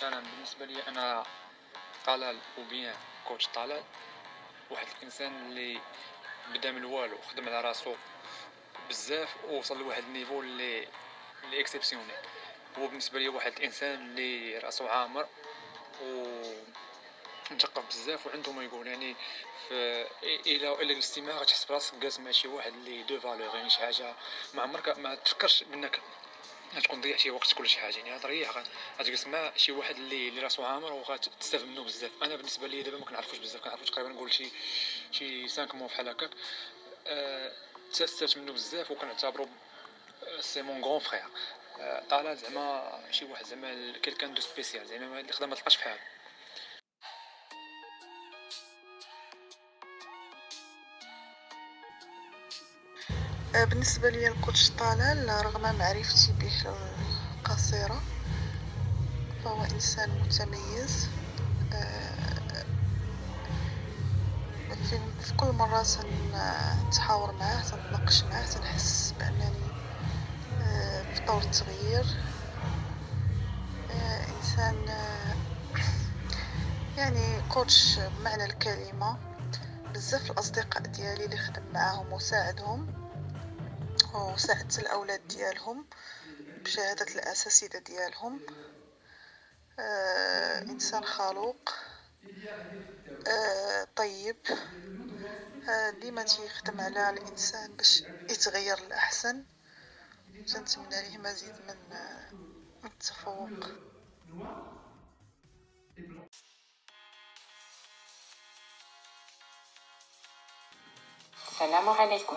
سلام بالنسبة لي أنا طلال وبيان coach طلال واحد الإنسان اللي بدا من الوالو خدم على راسو بزاف ووصل لواحد ال niveau اللي اللي هو بالنسبة لي واحد الإنسان اللي راسو عامر و مثقف بزاف وعنده ما يقول. يعني في إلى إلى الاستماع غتحس براسك جالس مع شي واحد اللي de valeur يعني شي حاجة ما عمرك ما تفكرش بأنك غتكون ضيعتي وقتك ولا شي حاجة يعني غتريح غتجلس مع شي واحد اللي اللي راسو عامر وغتستافد منه بزاف. أنا بالنسبة لي دابا ما كنعرفوش بزاف كنعرفو تقريبا نقول شي شي 5 مو بحال هكاك أه تستافدت منه بزاف وكنعتبرو c'est mon grand frère طلال زعما شي واحد زعما quelqu'un de spécial زعما اللي خدام ما تلقاش بحالو بالنسبة لي الكوتش طلال رغم معرفتي به القصيرة فهو إنسان متميز في كل مرة تنتحاور معاه تنتناقش معاه تنحس بأنني في طور التغيير. إنسان يعني كوتش بمعنى الكلمة. بزاف الأصدقاء ديالي اللي خدم معاهم وساعدهم وساعدت الأولاد ديالهم بشهادة الأساتذة ديالهم. آه إنسان خلوق. آه طيب. آه ديما تيخدم على الإنسان باش يتغير للأحسن تنتمنى ليه مزيد من التفوق. السلام عليكم.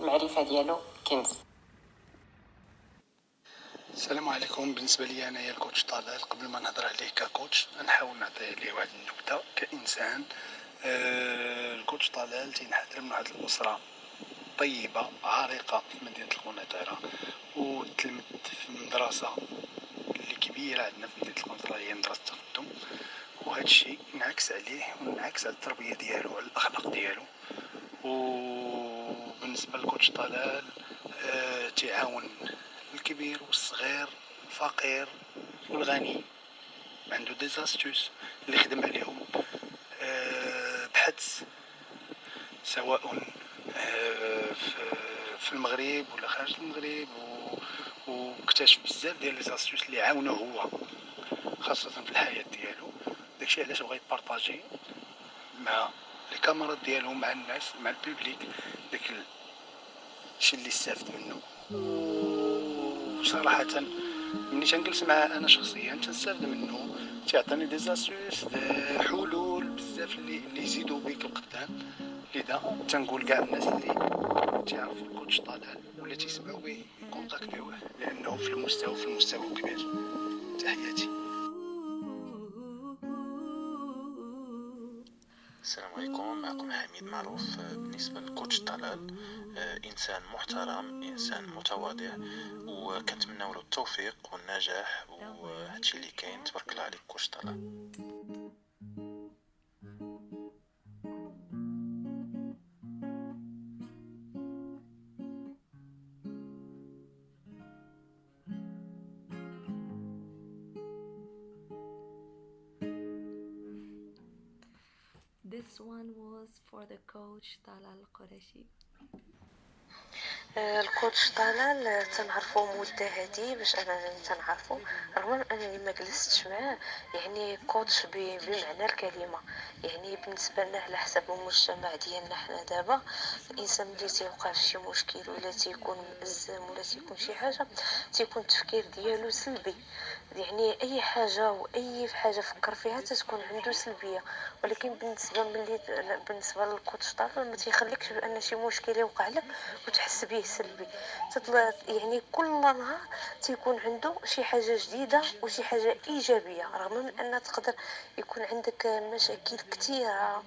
المعرفه ديالو كنز. السلام عليكم. بالنسبة لي انايا الكوتش طلال قبل ما نهضر عليه ككوتش نحاول نعطي عليه واحد النكتة كإنسان. آه الكوتش طلال تينحدر من واحد الأسرة طيبة عريقة في مدينة القنيطره وتلمت في مدرسة اللي كبيرة عندنا في مدينة القنيطره هي مدرسة التقدم. وهذا الشيء انعكس عليه وانعكس على التربية ديالو وعلى الأخلاق ديالو. وبالنسبة لكوتش طلال آه تعاون الكبير والصغير الفقير والغني. عنده ديزاستوس اللي خدم عليهم. آه بحث سواء آه في المغرب ولا خارج المغرب واكتشف بزاف ديال ليزاستوس اللي عاونوه هو خاصة في الحياة ديالو. داكشي علاش بغا يبارطاجي مع les camarades ديالو مع الناس مع ال public داك الشيء اللي استفدت منه. وصراحة ملي تنجلس معاه أنا شخصيا تنستافد منه. تيعطيني des astuces حلول بزاف اللي اللي يزيدوا بيك القدام. لذا تنقول كاع الناس اللي تعرفوا ال coach طلال ولا تيسمعوا به contact يوه لأنه في المستوى في المستوى كبير. تحياتي. السلام عليكم. معكم حميد معروف بالنسبة للكوتش طلال إنسان محترم إنسان متواضع وكنتمنى له التوفيق والنجاح وهادشي اللي كاين تبارك الله عليك كوتش طلال This one was for the coach Talal Qureshi. الكوتش طلال تنعرفو مدة هادي باش أنا تنعرفو. رغم أنني ما جلستش معاه يعني كوتش بمعنى الكلمة. يعني بالنسبة لنا على حسب المجتمع ديالنا حنا دابا الإنسان ملي تيوقع في شي مشكل ولا تيكون مأزم ولا تيكون شي حاجة تيكون التفكير ديالو سلبي. يعني أي حاجة وأي حاجة فكر فيها تتكون عنده سلبية. ولكن بالنسبة ملي بالنسبة للكوتش طلال ما تيخليكش بأن شي مشكل يوقع لك وتحس به سلبي. تطلع يعني كل نهار تيكون عنده شي حاجة جديدة وشي حاجة إيجابية رغم من أن تقدر يكون عندك مشاكل كثيره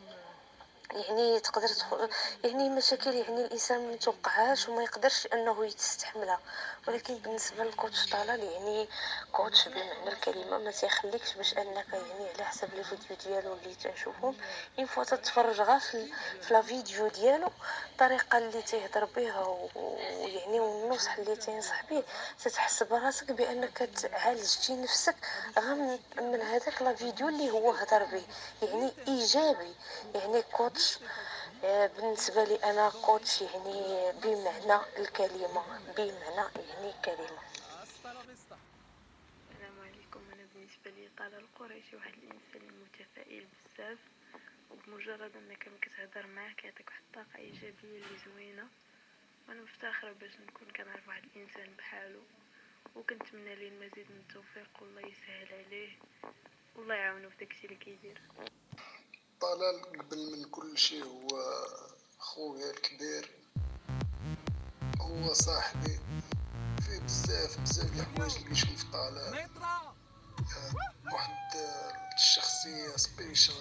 يعني تقدر تدخل يعني مشاكل يعني الإنسان ما يتوقعهاش وما يقدرش أنه يستحملها ولكن بالنسبة للكوتش طلال يعني coach بمعنى الكلمة ما تيخليكش باش أنك يعني على حسب les vidéos ديالو اللي تنشوفهم une fois تتفرج غير في, la vidéo ديالو الطريقة اللي تيهضر بها ويعني والنصح اللي تينصح به تتحس براسك بأنك عالجتي نفسك غير من هذاك la vidéo اللي هو هضر به يعني إيجابي. يعني كوتش آه، بالنسبة لي أنا coach يعني بمعنى الكلمة بمعنى يعني كلمة. السلام عليكم. أنا بالنسبة لي طلال القريشي واحد الإنسان متفائل بزاف وبمجرد أنك كتهضر معاه كيعطيك واحد الطاقة إيجابية اللي زوينة. وأنا مفتخرة باش نكون كنعرف واحد الإنسان بحالو وكنتمنى ليه المزيد من التوفيق والله يسهل عليه والله يعاونو في داكشي اللي كيدير. طلال قبل من كل شيء هو خويا الكبير هو صاحبي. فيه بزاف بزاف د الحوايج اللي في طلال. آه، واحد آه، الشخصية سبيشال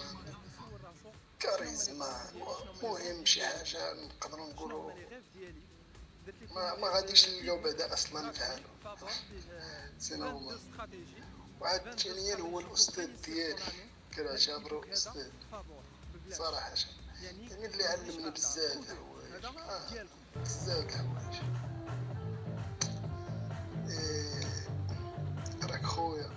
كاريزما مهم شي حاجة نقدروا نقولوا ما ما غاديش نلقاو بعدا أصلا فعلو سينا هو وعاد ثانيا هو الأستاذ ديالي. كنعتبرو أستاذ صراحة يعني اللي علمني بزاف الحوايج بزاف الحوايج راك خويا.